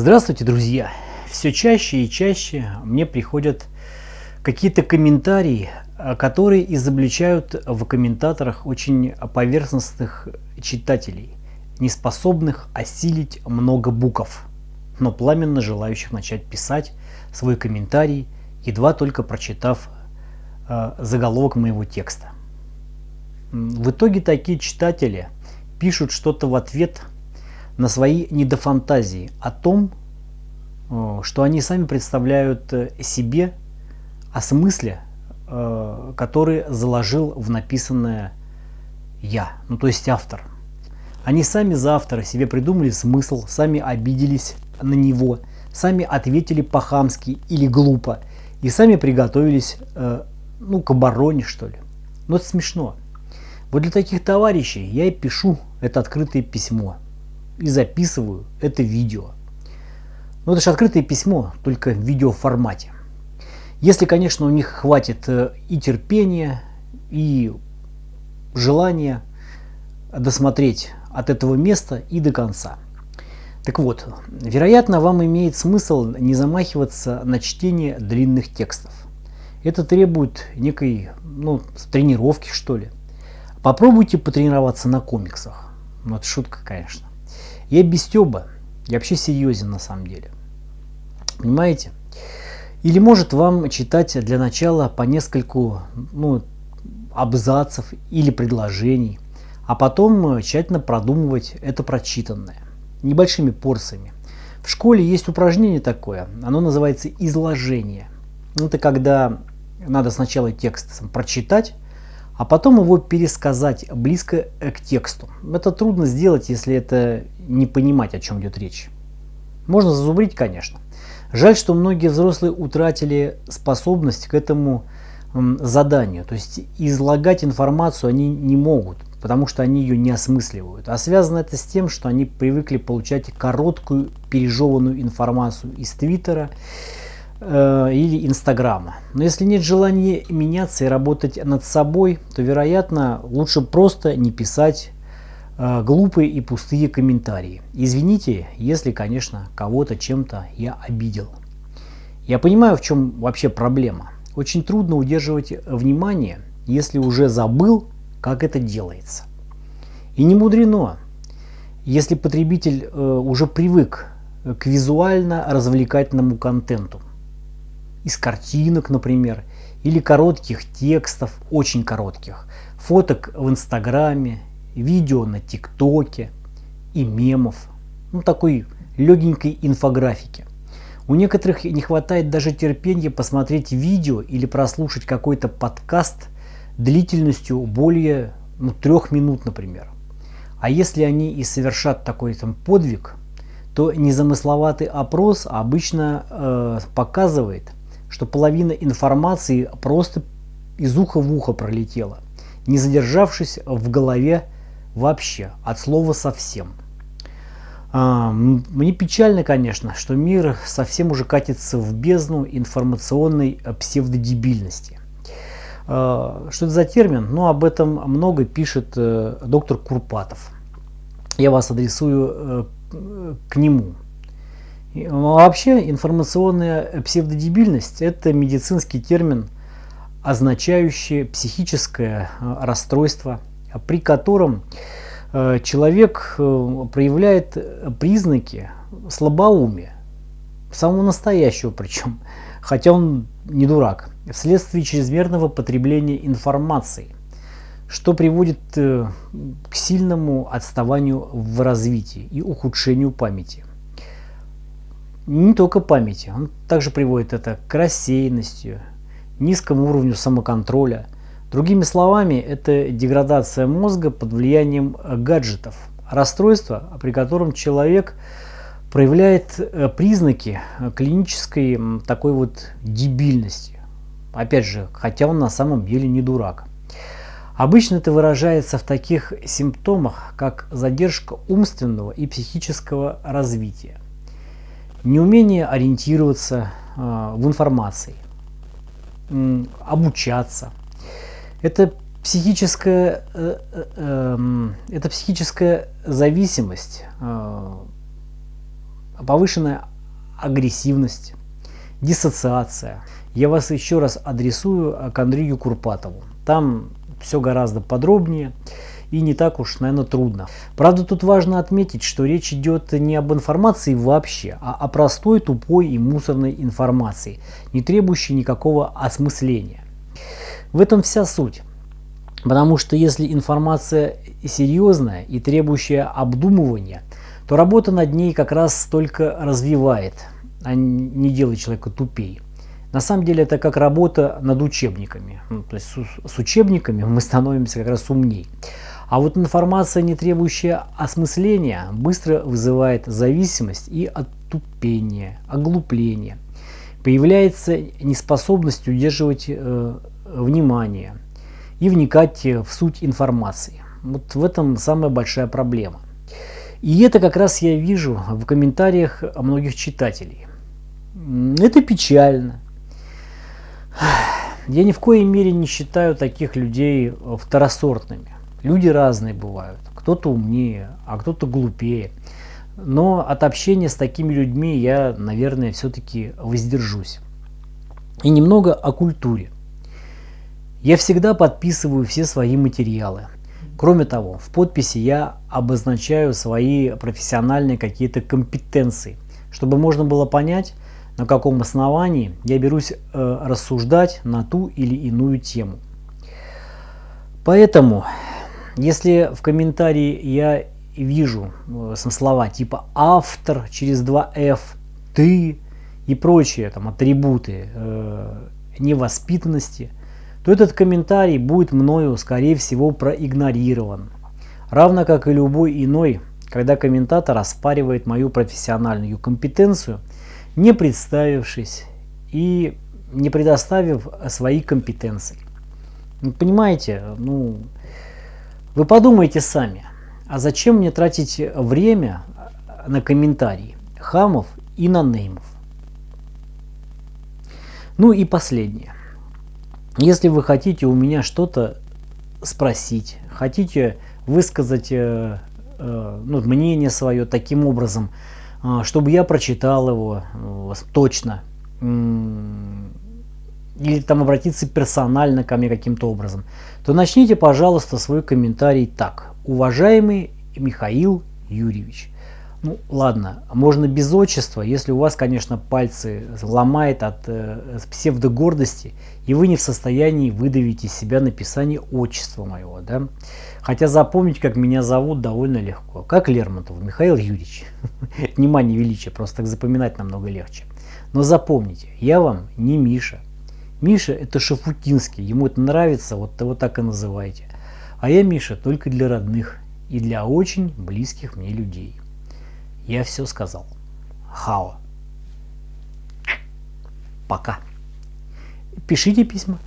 Здравствуйте, друзья! Все чаще и чаще мне приходят какие-то комментарии, э, которые изобличают в комментаторах очень поверхностных читателей, не способных осилить много букв, но пламенно желающих начать писать свой комментарий, едва только прочитав э, заголовок моего текста. В итоге такие читатели пишут что-то в ответ – на свои недофантазии о том, э, что они сами представляют э, себе о смысле, э, который заложил в написанное «я», ну то есть автор. Они сами за автора себе придумали смысл, сами обиделись на него, сами ответили по-хамски или глупо и сами приготовились ну, к обороне, что ли. Но это смешно. Вот для таких товарищей я и пишу это открытое письмо – и записываю это видео. Но это же открытое письмо, только в видеоформате. Если, конечно, у них хватит э, и терпения, и желания досмотреть от этого места и до конца. Так вот, вероятно, вам имеет смысл не замахиваться на чтение длинных текстов. Это требует некой ну, тренировки, что ли. Попробуйте потренироваться на комиксах. Ну, это шутка, конечно. Я без стеба, я вообще серьезен на самом деле. Понимаете? Или может вам читать для начала по нескольку ну, абзацев или предложений, а потом тщательно продумывать это прочитанное, небольшими порциями. В школе есть упражнение такое, оно называется изложение. Это когда надо сначала текст прочитать, а потом его пересказать близко к тексту. Это трудно сделать, если это не понимать, о чем идет речь. Можно зазубрить, конечно. Жаль, что многие взрослые утратили способность к этому заданию. То есть излагать информацию они не могут, потому что они ее не осмысливают. А связано это с тем, что они привыкли получать короткую пережеванную информацию из Твиттера, Э, или Инстаграма. Но если нет желания меняться и работать над собой, то, вероятно, лучше просто не писать э, глупые и пустые комментарии. Извините, если, конечно, кого-то чем-то я обидел. Я понимаю, в чем вообще проблема. Очень трудно удерживать внимание, если уже забыл, как это делается. И не мудрено, если потребитель э, уже привык к визуально-развлекательному контенту из картинок, например, или коротких текстов, очень коротких, фоток в Инстаграме, видео на ТикТоке и мемов, ну такой легенькой инфографики. У некоторых не хватает даже терпения посмотреть видео или прослушать какой-то подкаст длительностью более ну, трех минут, например. А если они и совершат такой там подвиг, то незамысловатый опрос обычно э, показывает, что половина информации просто из уха в ухо пролетела, не задержавшись в голове вообще, от слова совсем. А, мне печально, конечно, что мир совсем уже катится в бездну информационной псевдодебильности. А, что это за термин? Ну, об этом много пишет э, доктор Курпатов. Я вас адресую э, к нему. А вообще информационная псевдодебильность – это медицинский термин, означающий психическое э, расстройство, при котором э, человек э, проявляет признаки слабоумия, самого настоящего причем, хотя он не дурак, вследствие чрезмерного потребления информации, что приводит к сильному отставанию в развитии и ухудшению памяти не только памяти, он также приводит это к рассеянности, низкому уровню самоконтроля. Другими словами, это деградация мозга под влиянием гаджетов, расстройство, при котором человек проявляет э, признаки клинической такой вот дебильности. Опять же, хотя он на самом деле не дурак. Обычно это выражается в таких симптомах, как задержка умственного и психического развития неумение ориентироваться э, в информации, э, обучаться. Это психическая, э, э, э, это психическая зависимость э, повышенная агрессивность, диссоциация. Я вас еще раз адресую к Андрею Курпатову. Там все гораздо подробнее и не так уж, наверное, трудно. Правда, тут важно отметить, что речь идет не об информации вообще, а о простой, тупой и мусорной информации, не требующей никакого осмысления. В этом вся суть. Потому что если информация серьезная и требующая обдумывания, то работа над ней как раз только развивает, а не делает человека тупее. На самом деле это как работа над учебниками. Ну, то есть с, с учебниками мы становимся как раз умней. А вот информация, не требующая осмысления, быстро вызывает зависимость и оттупение, оглупление. Появляется неспособность удерживать э, внимание и вникать в суть информации. Вот в этом самая большая проблема. И это как раз я вижу в комментариях многих читателей. Это печально. Я ни в коей мере не считаю таких людей второсортными. Люди разные бывают. Кто-то умнее, а кто-то глупее. Но от общения с такими людьми я, наверное, все-таки воздержусь. И немного о культуре. Я всегда подписываю все свои материалы. Кроме того, в подписи я обозначаю свои профессиональные какие-то компетенции, чтобы можно было понять, на каком основании я берусь э, рассуждать на ту или иную тему. Поэтому если в комментарии я вижу э, слова типа автор через 2F, ты и прочие там атрибуты э, невоспитанности, то этот комментарий будет мною, скорее всего, проигнорирован. Равно как и любой иной, когда комментатор оспаривает мою профессиональную компетенцию, не представившись и не предоставив свои компетенции. Понимаете, ну, вы подумайте сами, а зачем мне тратить время на комментарии хамов и на неймов? Ну и последнее. Если вы хотите у меня что-то спросить, хотите высказать э, э, ну, мнение свое таким образом, э, чтобы я прочитал его э, точно, или там обратиться персонально ко мне каким-то образом, то начните, пожалуйста, свой комментарий так. Уважаемый Михаил Юрьевич. Ну, ладно, можно без отчества, если у вас, конечно, пальцы ломает от э, псевдогордости, и вы не в состоянии выдавить из себя написание отчества моего, да. Хотя запомнить, как меня зовут, довольно легко. Как Лермонтов, Михаил Юрьевич. Внимание, величие, просто так запоминать намного легче. Но запомните, я вам не Миша, Миша это Шафутинский, ему это нравится, вот его так и называйте. А я Миша только для родных и для очень близких мне людей. Я все сказал. Хао. Пока. Пишите письма.